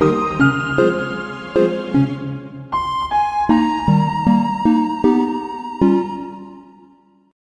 Música